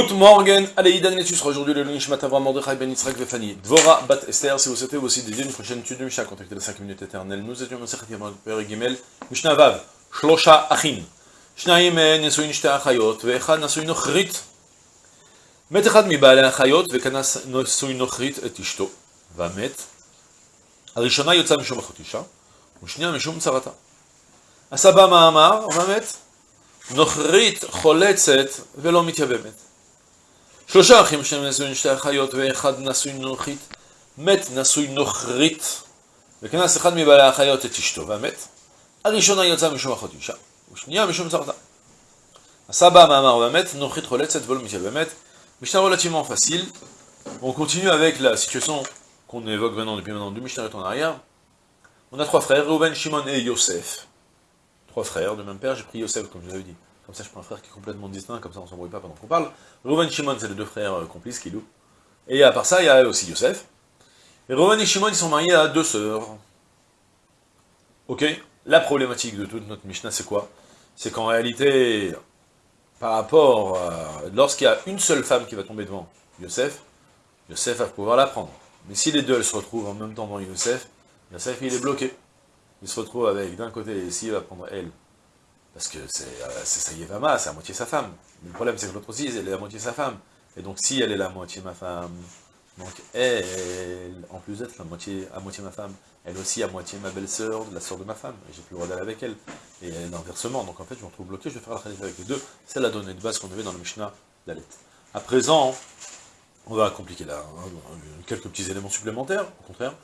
Good morning, allez, Idan Letus sera aujourd'hui le Nishmat Avram Mordechai Ben Yitzhak Vefani. Dvora Bat Esther, si vous souhaitez aussi dédier une prochaine étude de Mishnah, contactez les 5 minutes éternelles. Nous étions dans Sechet Yamad Père Gimel, Mishnah Vav, Shlosha Achim. שניים נשואים שתי אחיות, ואחד נשוי נוכרית. מת אחד מבעלי האחיות, וכנס נשוי נוכרית את אשתו, והמת. הראשונה יוצאה משום אחות אישה, ושנייה משום צרתה. עשה בה מאמר, והמת. נוכרית חולצת ולא מתייבמת. שלושה אחים שהם נשואים שתי אחיות, ואחד נשוי נוכרית, מת נשוי נוכרית, וכנס אחד מבעלי האחיות את אשתו, והמת. הראשונה יוצאה משום אחות אישה. ושנייה משום צרתה. Asaba Mahamar Bamet, Nochrit Roletset Vol Michel Bamet. Mishnah relativement facile. On continue avec la situation qu'on évoque maintenant depuis maintenant deux Mishnah en arrière. On a trois frères, Reuven, Shimon et Yosef. Trois frères de même père, j'ai pris Yosef comme je vous avais dit. Comme ça je prends un frère qui est complètement distinct, comme ça on s'embrouille pas pendant qu'on parle. Reuven, Shimon, c'est les deux frères euh, complices qui louent. Et à part ça, il y a aussi Yosef. Et Reuven et Shimon, ils sont mariés à deux sœurs. Ok La problématique de toute notre Mishnah, c'est quoi? C'est qu'en réalité, par rapport, à... lorsqu'il y a une seule femme qui va tomber devant Yosef, Yosef va pouvoir la prendre. Mais si les deux elles se retrouvent en même temps devant Yosef, Yosef il est bloqué. Il se retrouve avec d'un côté, ici il va prendre elle. Parce que c'est euh, sa Yevama, c'est à moitié sa femme. Le problème c'est que l'autre aussi, elle est à moitié sa femme. Et donc si elle est la moitié ma femme, donc elle, en plus d'être la moitié, à moitié ma femme, elle aussi à moitié ma belle-sœur, la sœur de ma femme, j'ai plus le droit d'aller avec elle. Et inversement, donc en fait je me retrouve bloqué, je vais faire la khalifa avec les deux. C'est la donnée de base qu'on avait dans le Mishnah d'Alet. À présent, on va compliquer là, hein, quelques petits éléments supplémentaires, au contraire.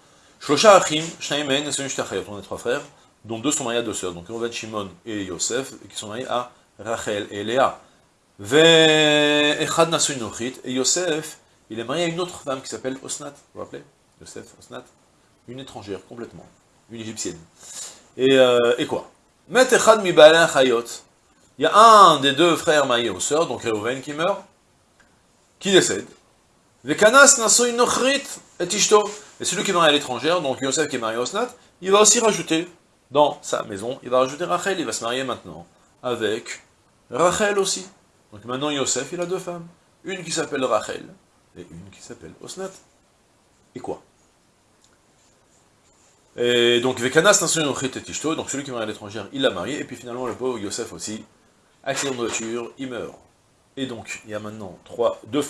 Shlosha Achim, et Sonushtachayot, on est trois frères, dont deux sont mariés à deux sœurs, donc Reuven, Shimon et Yosef, qui sont mariés à Rachel et Léa. Et Yosef, il est marié à une autre femme qui s'appelle Osnat, vous vous rappelez? Yosef, Osnat Une étrangère, complètement. Une égyptienne. Et, euh, et quoi? Il y a un des deux frères mariés aux sœurs, donc Reuven qui meurt, qui décède. Et celui qui est marié à l'étrangère, donc Yosef qui est marié à Osnat, il va aussi rajouter dans sa maison, il va rajouter Rachel, il va se marier maintenant avec Rachel aussi. Donc maintenant Yosef, il a deux femmes. Une qui s'appelle Rachel, et une qui s'appelle Osnat. Et quoi? Et donc, Vekanas donc celui qui est marié à l'étrangère, il l'a marié, et puis finalement le pauvre Yosef aussi, accident de voiture, il meurt. Et donc, il y a maintenant trois, deux,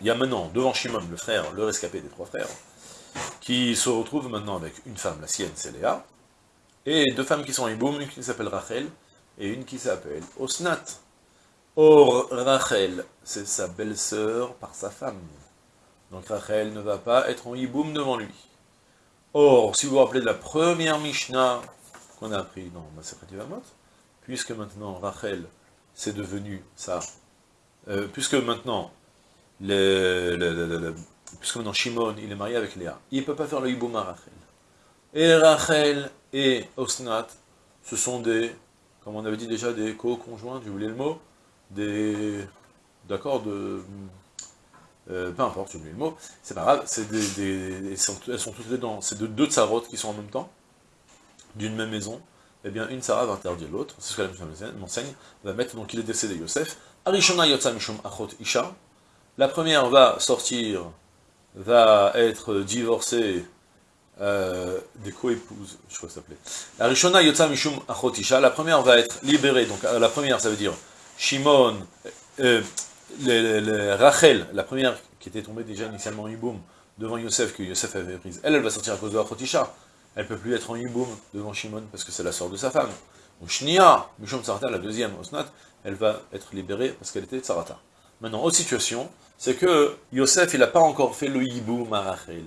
il y a maintenant devant Shimon, le frère, le rescapé des trois frères, qui se retrouve maintenant avec une femme, la sienne, c'est Léa, et deux femmes qui sont en Iboum, une qui s'appelle Rachel, et une qui s'appelle Osnat. Or, Rachel, c'est sa belle-sœur par sa femme. Donc Rachel ne va pas être en hiboum devant lui. Or, si vous vous rappelez de la première Mishnah qu'on a appris dans Masechet Yevamot, puisque maintenant Rachel, c'est devenu ça, euh, puisque maintenant, le, puisque maintenant Shimon, il est marié avec Léa, il ne peut pas faire le hiboum à Rachel. Et Rachel et Osnat, ce sont des, comme on avait dit déjà, des co-conjoints, j'ai oublié le mot, des... D'accord de... Euh, peu importe, j'ai oublié le mot, c'est pas grave, c'est des, elles, sont, toutes les c'est de deux tsarotes qui sont en même temps, d'une même maison, eh bien une tsara va interdire l'autre, c'est ce que la Mishnah m'enseigne, va mettre, donc il est décédé Yosef, Arishona Yotza Mishum Achot Isha, la première va sortir, va être divorcée euh, des co-épouses, je crois que ça s'appelait. Arishona Yotza Mishum Achot Isha, la première va être libérée, donc la première ça veut dire Shimon, euh, Rachel, la première qui était tombée déjà initialement en Yiboum, devant Yosef, que Yosef avait prise, elle, elle va sortir à cause de Achotisha. Elle ne peut plus être en Yiboum devant Shimon, parce que c'est la sœur de sa femme. Donc Shnia, Mishom Tsarata, la deuxième, Osnat, elle va être libérée parce qu'elle était Tsarata. Maintenant, autre situation, c'est que Yosef, il n'a pas encore fait le Yiboum à Rachel.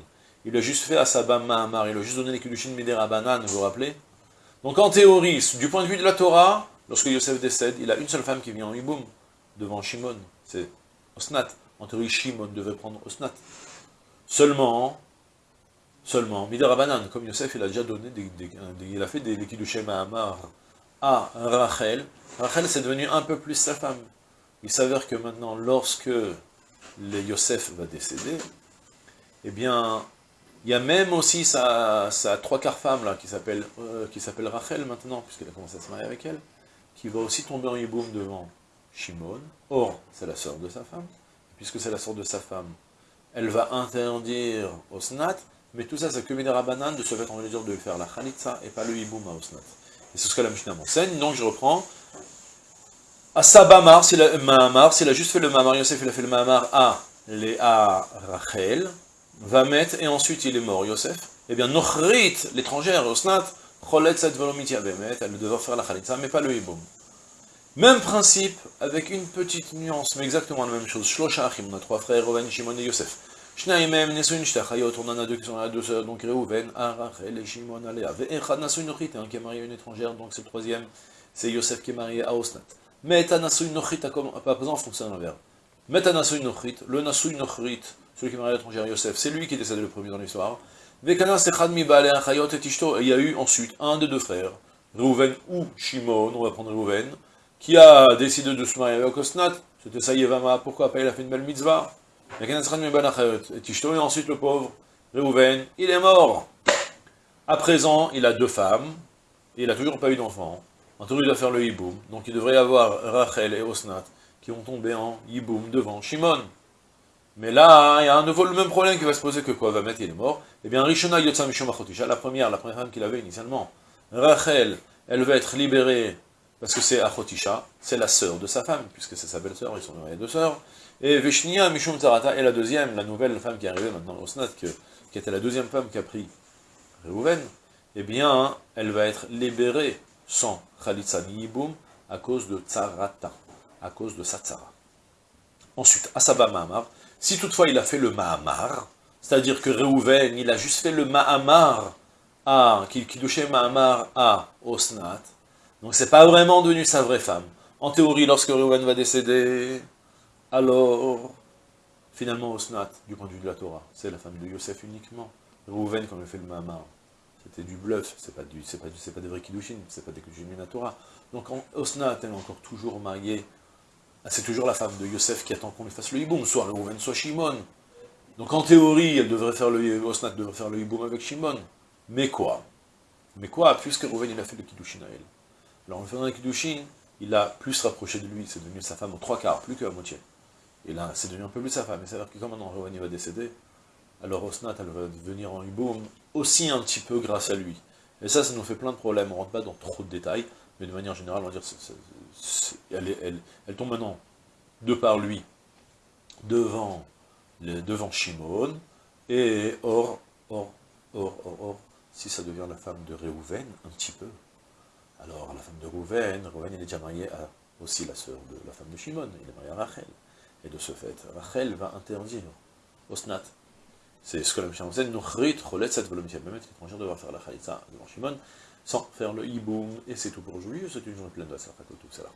Il a juste fait à Sabam Mahamar, il a juste donné les Kedushin Midera Banan, vous vous rappelez? Donc en théorie, du point de vue de la Torah, Lorsque Yosef décède, il a une seule femme qui vient en Iboum, devant Shimon, c'est Osnat. En théorie, Shimon devait prendre Osnat. Seulement, seulement, Midarabanan, comme Yosef, il a déjà donné, des, il a fait des de Mahamar à Rachel. Rachel, c'est devenu un peu plus sa femme. Il s'avère que maintenant, lorsque Yosef va décéder, eh bien, il y a même aussi sa, trois quarts femme, là, qui s'appelle euh, Rachel maintenant, puisqu'il a commencé à se marier avec elle qui va aussi tomber en Yiboum devant Shimon. Or, c'est la sœur de sa femme. puisque c'est la sorte de sa femme, elle va interdire Osnat, mais tout ça, c'est que Rabanan de se mettre en mesure de faire la Khalitsa et pas le Hiboum à Osnat. Et c'est ce que la Mishnah m'enseigne, donc je reprends. Asaba c'est la Mahamar, s'il a juste fait le Mahamar, Yosef, il a fait le Mahamar à, à Rachel, va mettre, et ensuite il est mort, Yosef. Eh bien, Nochrit, l'étrangère, Osnat, elle devait faire la Khalitsa, mais pas le Hiboum. Même principe, avec une petite nuance, mais exactement la même chose. Shlosha Achim, on a trois frères, Reuven, Shimon et Yosef. Shnaimem, Nesuin, Shtachayot, on en a deux qui sont là, deux sœurs, donc Reuven, Arachel et Shimon, Alea. Ve'echad Nasuin Nochrit, un qui est marié à une étrangère, donc c'est le troisième, c'est Yosef qui est marié à Osnat. Meta Nasuin Nochrit, à présent, fonctionne l'inverse. Meta Nasuin Nochrit, le Nasuin Nochrit, celui qui est marié à Yosef, c'est lui qui est le premier dans l'histoire. Et Tishto, il y a eu ensuite un des deux frères, Reuven ou Shimon, on va prendre Reuven, qui a décidé de se marier avec Osnat, c'était Sayevama, pourquoi pas, il a fait une belle mitzvah. Et ensuite le pauvre Reuven, il est mort. À présent, il a deux femmes, et il n'a toujours pas eu d'enfant. Cas, il doit faire le hiboum. Donc il devrait y avoir Rachel et Osnat qui vont tomber en hiboum devant Shimon. Mais là, il y a un nouveau le même problème qui va se poser que quoi? Va mettre, il est mort. Eh bien, Rishona Yotza Mishom la première, la première femme qu'il avait initialement, Rachel, elle va être libérée parce que c'est Achotisha, c'est la sœur de sa femme, puisque c'est sa belle-sœur, ils sont mariés deux sœurs. Et Veshnia Mishum Tarata est la deuxième, la nouvelle femme qui est arrivée maintenant au Snat, qui était la deuxième femme qui a pris Reuven, eh bien, elle va être libérée sans Khalitsa Niyiboum à cause de Tsarata, à cause de sa. Ensuite, Asaba Mahamar, si toutefois il a fait le Mahamar, c'est-à-dire que Reuven, il a juste fait le Mahamar à, touchait Mahamar à Osnat, donc c'est pas vraiment devenu sa vraie femme. En théorie, lorsque Reuven va décéder, alors, finalement, Osnat, du point de vue de la Torah, c'est la femme de Yosef uniquement. Reuven, comme il fait le Mahamar, c'était du bluff, c'est pas, du, pas, pas des vrais Kiddushin, c'est pas des Kiddushin de la Torah. Donc Osnat, elle est encore toujours mariée, c'est toujours la femme de Yosef qui attend qu'on lui fasse le hiboum, soit Reuven, soit Shimon. Donc en théorie, elle devrait faire le, Osnat devrait faire le hiboum avec Shimon. Mais quoi? Mais quoi, puisque Reuven il a fait le Kiddushin à elle alors en faisant un Kiddushin, il a plus rapproché de lui, c'est devenu sa femme en trois quarts, plus que moitié. Et là, c'est devenu un peu plus sa femme. Et c'est-à-dire que quand maintenant Reuven va décéder, alors Osnat, elle va devenir en Iboum aussi un petit peu grâce à lui. Et ça, ça nous fait plein de problèmes. On ne rentre pas dans trop de détails, mais de manière générale, on va dire, elle, tombe maintenant, de par lui, devant, devant Shimon, et or, or, or, or, or, si ça devient la femme de Réhouven, un petit peu, alors, la femme de Rouven, il est déjà marié à aussi la sœur de la femme de Shimon, il est marié à Rachel. Et de ce fait, Rachel va interdire Osnat. C'est ce que la Mishnah enseigne, Nuchrit, Cholet, Set, Volomitiel. Même l'étranger devra faire la Khalitza devant Shimon, sans faire le hiboum, et c'est tout pour aujourd'hui. C'est une journée pleine de la tout ça là.